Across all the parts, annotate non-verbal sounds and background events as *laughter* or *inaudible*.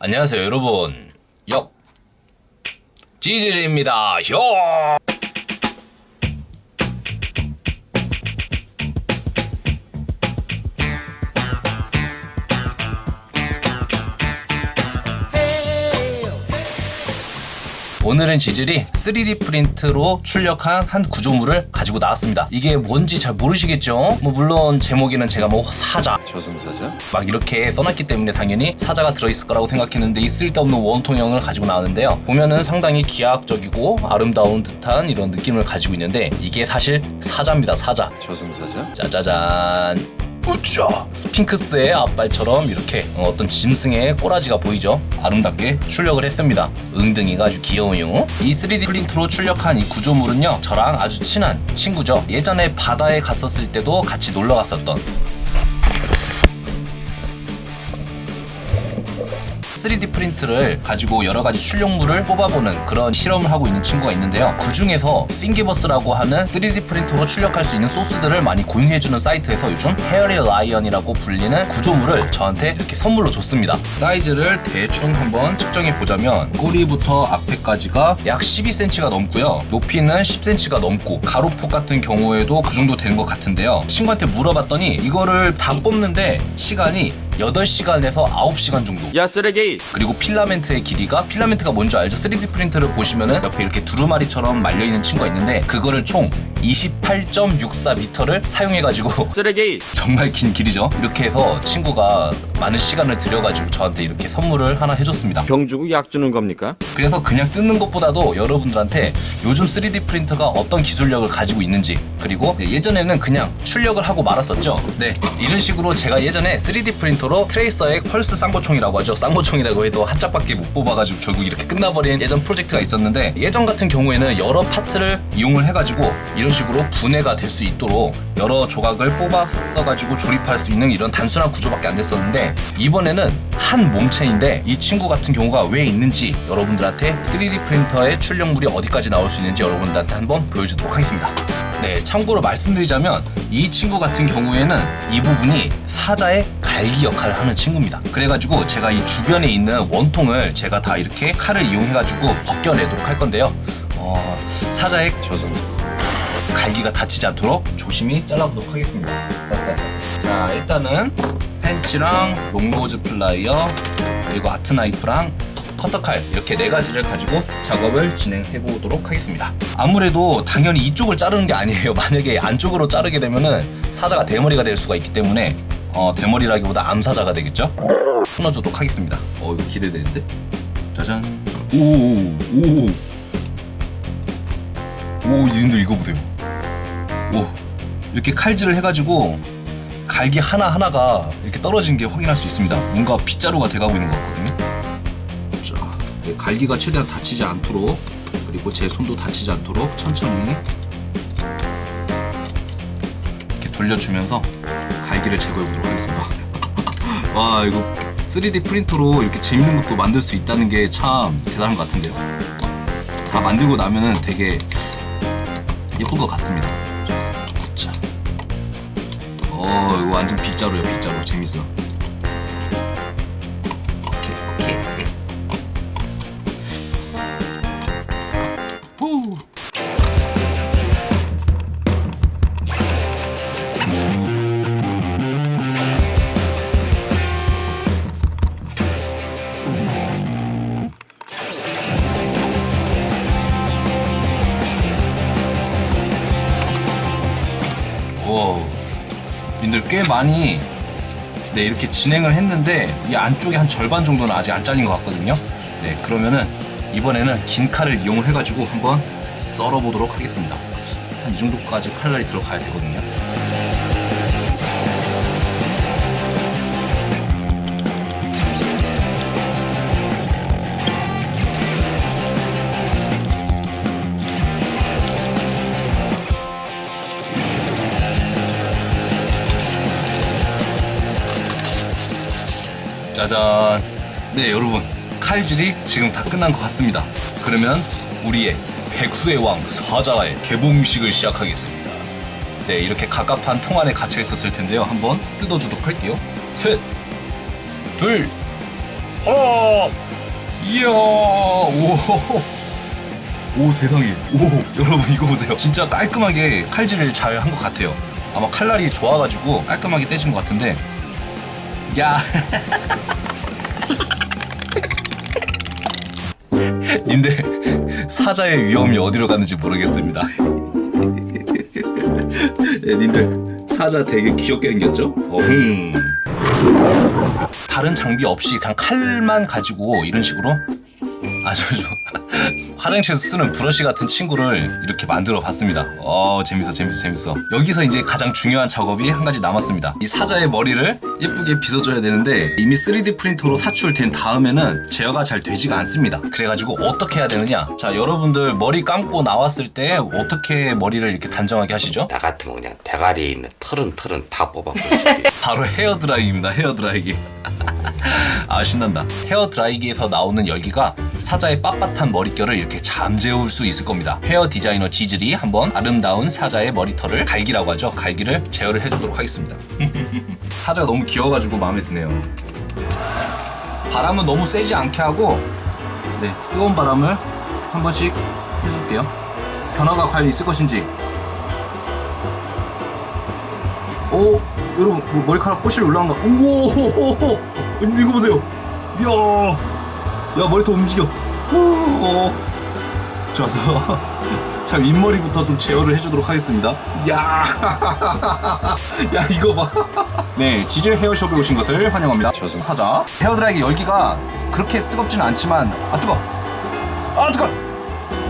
안녕하세요 여러분. 역. 지질입니다. 요 오늘은 지질이 3D 프린트로 출력한 한 구조물을 가지고 나왔습니다. 이게 뭔지 잘 모르시겠죠? 뭐 물론 제목에는 제가 뭐 사자 저승사자? 막 이렇게 써놨기 때문에 당연히 사자가 들어있을 거라고 생각했는데 이 쓸데없는 원통형을 가지고 나왔는데요. 보면은 상당히 기하학적이고 아름다운 듯한 이런 느낌을 가지고 있는데 이게 사실 사자입니다. 사자. 저승사자? 짜자잔. 우짜! 스핑크스의 앞발처럼 이렇게 어떤 짐승의 꼬라지가 보이죠? 아름답게 출력을 했습니다. 응뎅이가 아주 귀여워요. 이 3D 프린트로 출력한 이 구조물은요, 저랑 아주 친한 친구죠. 예전에 바다에 갔었을 때도 같이 놀러 갔었던 3D 프린트를 가지고 여러 가지 출력물을 뽑아보는 그런 실험을 하고 있는 친구가 있는데요. 그 중에서 Thingiverse라고 하는 3D 프린터로 출력할 수 있는 소스들을 많이 공유해주는 사이트에서 요즘 hairy lion이라고 불리는 구조물을 저한테 이렇게 선물로 줬습니다. 사이즈를 대충 한번 측정해 보자면 꼬리부터 앞에까지가 약 12cm가 넘고요. 높이는 10cm가 넘고 가로폭 같은 경우에도 그 정도 되는 것 같은데요. 친구한테 물어봤더니 이거를 다 뽑는데 시간이 8시간에서 9시간 정도 야 쓰레기! 그리고 필라멘트의 길이가 필라멘트가 뭔지 알죠? 3D 프린터를 보시면은 옆에 이렇게 두루마리처럼 말려 있는 친구가 있는데 그거를 총 28.64m를 사용해가지고 쓰레기! *laughs* 정말 긴 길이죠. 이렇게 해서 친구가 많은 시간을 들여가지고 저한테 이렇게 선물을 하나 해줬습니다. 병 주고 약 주는 겁니까? 그래서 그냥 뜯는 것보다도 여러분들한테 요즘 3D 프린터가 어떤 기술력을 가지고 있는지 그리고 예전에는 그냥 출력을 하고 말았었죠. 네, 이런 식으로 제가 예전에 3D 프린터로 트레이서의 펄스 쌍고총이라고 하죠. 쌍고총이라고 해도 한 짝밖에 못 뽑아가지고 결국 이렇게 끝나버린 예전 프로젝트가 있었는데 예전 같은 경우에는 여러 파트를 이용을 해가지고 이런 식으로 분해가 될 수 있도록 여러 조각을 뽑아서 가지고 조립할 수 있는 이런 단순한 구조밖에 안 됐었는데 이번에는 한 몸체인데 이 친구 같은 경우가 왜 있는지 여러분들한테 3D 프린터의 출력물이 어디까지 나올 수 있는지 여러분들한테 한번 보여주도록 하겠습니다. 네, 참고로 말씀드리자면 이 친구 같은 경우에는 이 부분이 사자의 갈기 역할을 하는 친구입니다. 그래가지고 제가 이 주변에 있는 원통을 제가 다 이렇게 칼을 이용해가지고 벗겨내도록 할 건데요. 어, 사자의 저승사 갈기가 다치지 않도록 조심히 잘라보도록 하겠습니다. *laughs* 자, 일단은 펜치랑 long nose plier 그리고 art knife랑 커터칼 이렇게 네 가지를 가지고 작업을 진행해 보도록 하겠습니다. 아무래도 당연히 이쪽을 자르는 게 아니에요. *laughs* 만약에 안쪽으로 자르게 되면은 사자가 대머리가 될 수가 있기 때문에 어, 대머리라기보다 암사자가 되겠죠. 끊어주도록 하겠습니다. 어 이거 기대되는데? 짜잔. 오오오 오 이분들 이거 보세요. 오 이렇게 칼질을 해가지고 갈기 하나 하나가 이렇게 떨어진 게 확인할 수 있습니다. 뭔가 빗자루가 돼가고 있는 것 같거든요. 자, 네, 갈기가 최대한 다치지 않도록 그리고 제 손도 다치지 않도록 천천히 이렇게 돌려주면서 갈기를 제거해 보도록 하겠습니다. *laughs* 와 이거 3D 프린터로 이렇게 재밌는 것도 만들 수 있다는 게 참 대단한 것 같은데요. 다 만들고 나면은 되게 예쁜 것 같습니다. 이거 완전 빗자루야 빗자루 재밌어. 님들 꽤 많이 네 이렇게 진행을 했는데 이 안쪽에 한 절반 정도는 아직 안 잘린 것 같거든요. 네 그러면은 이번에는 긴 칼을 이용을 해가지고 한번 썰어 보도록 하겠습니다. 한 이 정도까지 칼날이 들어가야 되거든요. 짜잔. 네, 여러분. 칼질이 지금 다 끝난 것 같습니다. 그러면 우리의 백수의 왕 사자의 개봉식을 시작하겠습니다. 네, 이렇게 갑갑한 통 안에 갇혀 있었을 텐데요. 한번 뜯어주도록 할게요. 셋, 둘, 어 이야 오. 오 세상에 오 여러분 이거 보세요 진짜 깔끔하게 칼질을 잘 한 것 같아요 아마 칼날이 좋아가지고 깔끔하게 떼진 것 같은데 야. 님들 사자의 위험이 어디로 갔는지 모르겠습니다. 예, 님들 사자 되게 귀엽게 생겼죠? 어흥 다른 장비 없이 그냥 칼만 가지고 이런 식으로? 아주 아주 화장실에서 쓰는 브러쉬 같은 친구를 이렇게 만들어 봤습니다. 어 재밌어 재밌어 재밌어. 여기서 이제 가장 중요한 작업이 한 가지 남았습니다. 이 사자의 머리를 예쁘게 빗어줘야 되는데 이미 3D 프린터로 사출된 다음에는 제어가 잘 되지가 않습니다. 그래가지고 어떻게 해야 되느냐? 자 여러분들 머리 감고 나왔을 때 어떻게 머리를 이렇게 단정하게 하시죠? 나 같으면 그냥 대가리에 있는 털은 털은 다 뽑아버리지. *laughs* 바로 헤어 드라이기입니다. 헤어 드라이기. *laughs* 아 신난다. 헤어 드라이기에서 나오는 열기가 사자의 빳빳한 머릿결을 이렇게 잠재울 수 있을 겁니다. 헤어 디자이너 지질이 한번 아름다운 사자의 머리털을 갈기라고 하죠. 갈기를 제어를 해주도록 하겠습니다. *laughs* 사자가 너무 귀여워가지고 마음에 드네요. 바람은 너무 세지 않게 하고 네 뜨거운 바람을 한 번씩 해줄게요. 변화가 과연 있을 것인지 오 여러분 뭐 머리카락 꼬실 올라간 거. 오호호호 이거 보세요. 이야. 야 머리통 움직여. 오 좋아서 *laughs* 자 윗머리부터 좀 제어를 해주도록 하겠습니다. 야, *laughs* 야 이거 봐네 *laughs* 지질 헤어숍에 오신 것들 환영합니다. 저승 사자. 헤어드라이기 열기가 그렇게 뜨겁지는 않지만 아 뜨거. 아 뜨거.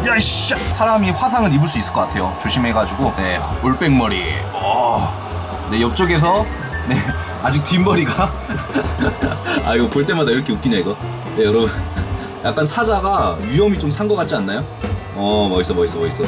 야이씨. 사람이 화상을 입을 수 있을 것 같아요. 조심해가지고. 네 올백머리. 어. 네 옆쪽에서 네 *laughs* 아직 뒷머리가. *laughs* 아 이거 볼 때마다 이렇게 웃기냐 이거? 네 여러분. *laughs* 약간 사자가 위험이 좀 산 것 같지 않나요? 어 멋있어 멋있어 멋있어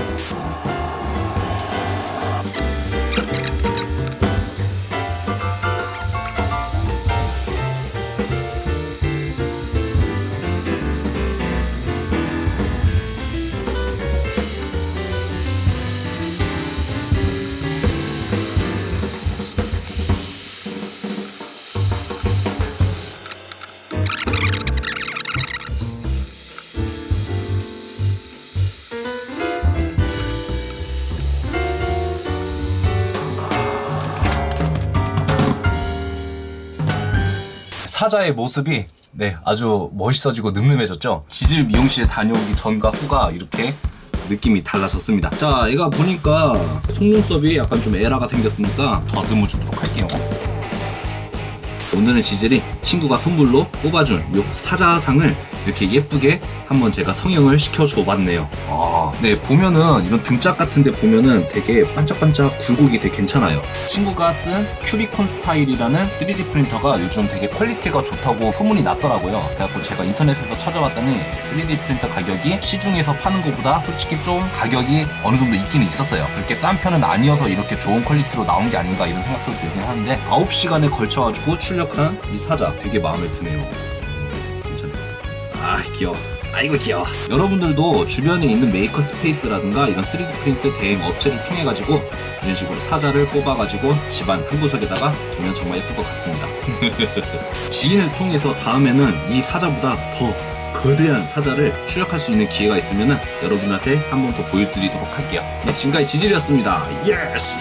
사자의 모습이 네 아주 멋있어지고 늠름해졌죠. 지질 미용실에 다녀오기 전과 후가 이렇게 느낌이 달라졌습니다. 자, 얘가 보니까 속눈썹이 약간 좀 에라가 생겼으니까 더듬어 주도록 할게요. 오늘은 지젤이 친구가 선물로 뽑아준 요 사자상을 이렇게 예쁘게 한번 제가 성형을 시켜줘 봤네요. 아, 네, 보면은 이런 등짝 같은데 보면은 되게 반짝반짝 굴곡이 되게 괜찮아요. 친구가 쓴 큐비콘 스타일이라는 3D 프린터가 요즘 되게 quality가 좋다고 소문이 났더라고요. 그래갖고 제가 인터넷에서 찾아봤더니 3D 프린터 가격이 시중에서 파는 것보다 솔직히 좀 가격이 어느 정도 있기는 있었어요. 그렇게 싼 편은 아니어서 이렇게 좋은 quality로 나온 게 아닌가 이런 생각도 들긴 하는데 9시간에 걸쳐가지고 출력한 이 사자 되게 마음에 드네요. 괜찮네. 아 귀여워. 아이고 귀여워. 여러분들도 주변에 있는 maker space라든가 이런 3D 프린트 대행 업체를 통해 가지고 이런 식으로 사자를 뽑아 가지고 집안 한 구석에다가 두면 정말 예쁠 것 같습니다. *laughs* 지인을 통해서 다음에는 이 사자보다 더 거대한 사자를 출력할 수 있는 기회가 있으면 여러분한테 한 번 더 보여드리도록 할게요. 네, 지금까지 지질이었습니다. Yes!